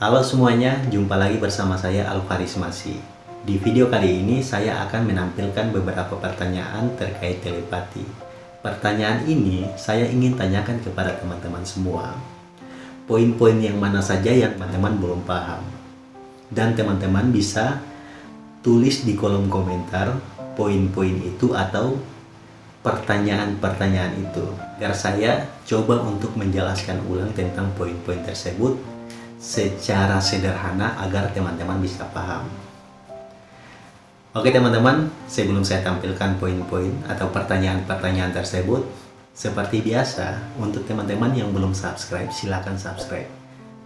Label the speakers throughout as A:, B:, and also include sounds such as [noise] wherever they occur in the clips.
A: Halo semuanya, jumpa lagi bersama saya Alvaris Masi. Di video kali ini saya akan menampilkan beberapa pertanyaan terkait telepati. Pertanyaan ini saya ingin tanyakan kepada teman-teman semua. Poin-poin yang mana saja yang teman-teman belum paham. Dan teman-teman bisa tulis di kolom komentar poin-poin itu atau pertanyaan-pertanyaan itu agar saya coba untuk menjelaskan ulang tentang poin-poin tersebut secara sederhana agar teman-teman bisa paham. Oke teman-teman, sebelum saya tampilkan poin-poin atau pertanyaan-pertanyaan tersebut, seperti biasa, untuk teman-teman yang belum subscribe, silakan subscribe.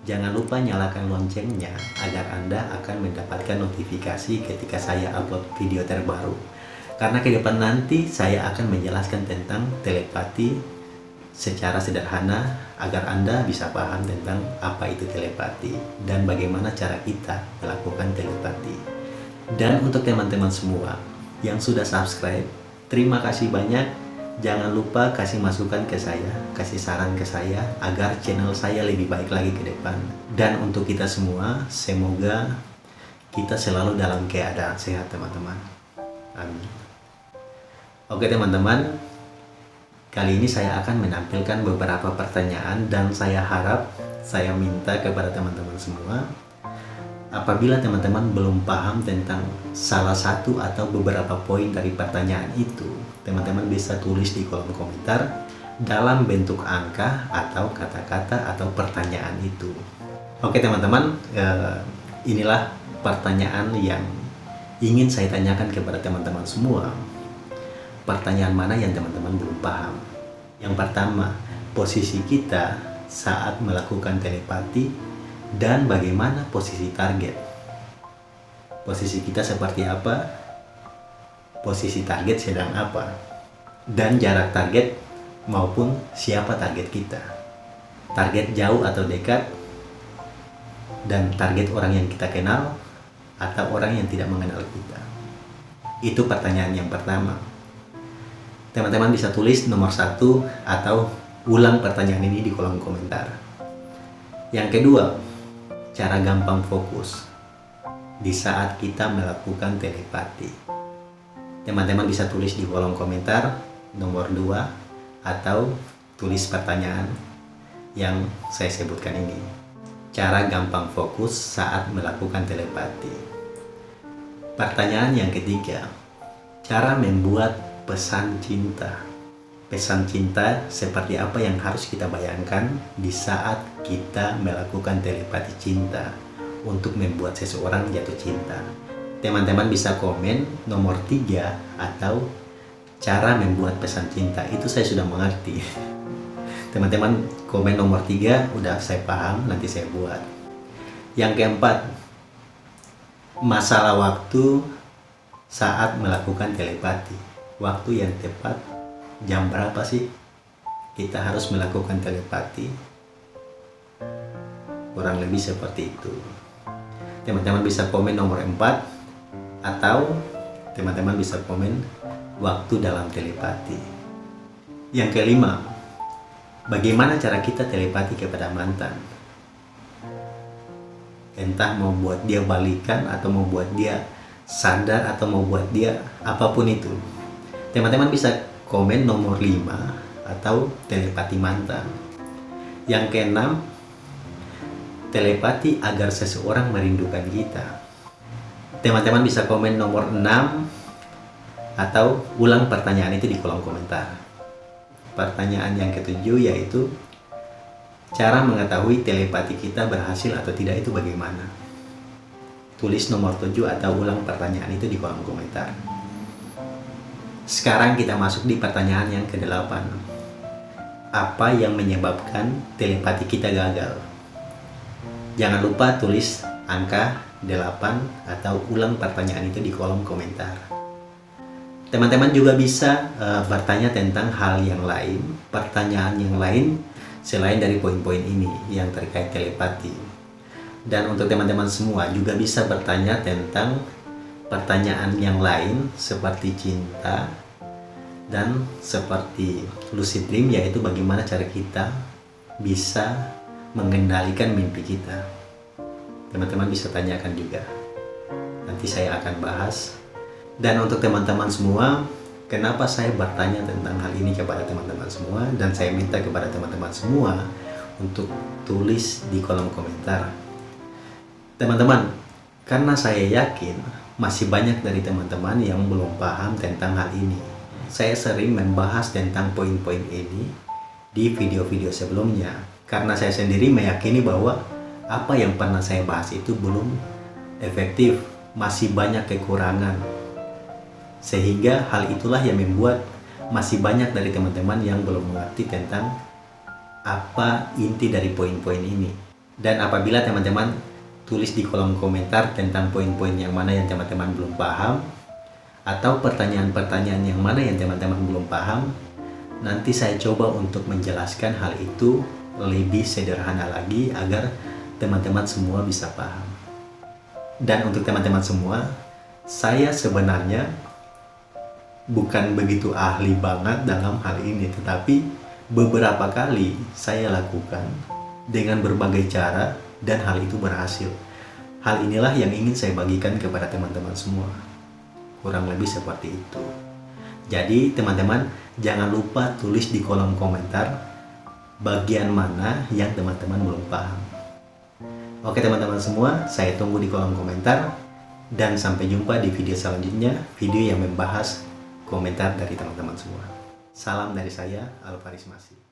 A: Jangan lupa nyalakan loncengnya agar Anda akan mendapatkan notifikasi ketika saya upload video terbaru. Karena ke depan nanti saya akan menjelaskan tentang telepati secara sederhana agar Anda bisa paham tentang apa itu telepati dan bagaimana cara kita melakukan telepati. Dan untuk teman-teman semua yang sudah subscribe, terima kasih banyak. Jangan lupa kasih masukan ke saya, kasih saran ke saya agar channel saya lebih baik lagi ke depan. Dan untuk kita semua, semoga kita selalu dalam keadaan sehat teman-teman. Amin. Oke teman-teman, Kali ini saya akan menampilkan beberapa pertanyaan dan saya harap saya minta kepada teman-teman semua. Apabila teman-teman belum paham tentang salah satu atau beberapa poin dari pertanyaan itu teman-teman bisa tulis di kolom komentar dalam bentuk angka atau kata-kata atau pertanyaan itu. Oke teman-teman eh, inilah pertanyaan yang ingin saya tanyakan kepada teman-teman semua pertanyaan mana yang teman-teman belum paham. Yang pertama, posisi kita saat melakukan telepati dan bagaimana posisi target. Posisi kita seperti apa? Posisi target sedang apa? Dan jarak target maupun siapa target kita. Target jauh atau dekat dan target orang yang kita kenal atau orang yang tidak mengenal kita. Itu pertanyaan yang pertama teman-teman bisa tulis nomor satu atau ulang pertanyaan ini di kolom komentar. Yang kedua, cara gampang fokus di saat kita melakukan telepati. Teman-teman bisa tulis di kolom komentar nomor dua atau tulis pertanyaan yang saya sebutkan ini. Cara gampang fokus saat melakukan telepati. Pertanyaan yang ketiga, cara membuat pesan cinta. Pesan cinta seperti apa yang harus kita bayangkan di saat kita melakukan telepati cinta untuk membuat seseorang jatuh cinta. Teman-teman bisa komen nomor tiga atau cara membuat pesan cinta. Itu saya sudah mengerti. [laughs] Teman-teman komen nomor tiga udah saya paham, nanti saya buat. Yang keempat, masalah waktu saat melakukan telepati waktu yang tepat jam berapa sih kita harus melakukan telepati? Kurang lebih seperti itu. Teman-teman bisa komen nomor 4 atau teman-teman bisa komen waktu dalam telepati. Yang kelima bagaimana cara kita telepati kepada mantan? Entah mau buat dia balikan atau mau buat dia sadar atau mau buat dia apa pun itu teman-teman bisa komen nomor 5 atau telepati mantan. Yang keenam telepati agar seseorang merindukan kita. Teman-teman bisa komen nomor 6 atau ulang pertanyaan itu di kolom komentar. Pertanyaan yang ketujuh yaitu cara mengetahui telepati kita berhasil atau tidak itu bagaimana? Tulis nomor 7 atau ulang pertanyaan itu di kolom komentar sekarang kita masuk di pertanyaan yang ke-8. Apa yang menyebabkan telepati kita gagal? Jangan lupa tulis angka 8 atau ulang pertanyaan itu di kolom komentar. Teman-teman juga bisa uh, bertanya tentang hal yang lain, pertanyaan yang lain selain dari poin-poin ini yang terkait telepati. Dan untuk teman-teman semua juga bisa bertanya tentang pertanyaan yang lain seperti cinta dan seperti lucid dream yaitu bagaimana cara kita bisa mengendalikan mimpi kita teman-teman bisa tanyakan juga. Nanti saya akan bahas. Dan untuk teman-teman semua, kenapa saya bertanya tentang hal ini kepada teman-teman semua dan saya minta kepada teman-teman semua untuk tulis di kolom komentar. Teman-teman, karena saya yakin masih banyak dari teman-teman yang belum paham tentang hal ini. Saya sering membahas tentang poin-poin ini di video-video sebelumnya karena saya sendiri meyakini bahwa apa yang pernah saya bahas itu belum efektif, masih banyak kekurangan. Sehingga hal itulah yang membuat masih banyak dari teman-teman yang belum mengerti tentang apa inti dari poin-poin ini. Dan apabila teman-teman tulis di kolom komentar tentang poin-poin yang mana yang teman-teman belum paham, atau pertanyaan-pertanyaan yang mana yang teman-teman belum paham, nanti saya coba untuk menjelaskan hal itu lebih sederhana lagi agar teman-teman semua bisa paham. Dan untuk teman-teman semua, saya sebenarnya bukan begitu ahli banget dalam hal ini, tetapi beberapa kali saya lakukan dengan berbagai cara dan hal itu berhasil. Hal inilah yang ingin saya bagikan kepada teman-teman semua. Kurang lebih seperti itu. Jadi teman-teman jangan lupa tulis di kolom komentar bagian mana yang teman-teman belum paham. Oke teman-teman semua, saya tunggu di kolom komentar dan sampai jumpa di video selanjutnya, video yang membahas komentar dari teman-teman semua. Salam dari saya, Alvaris Masih.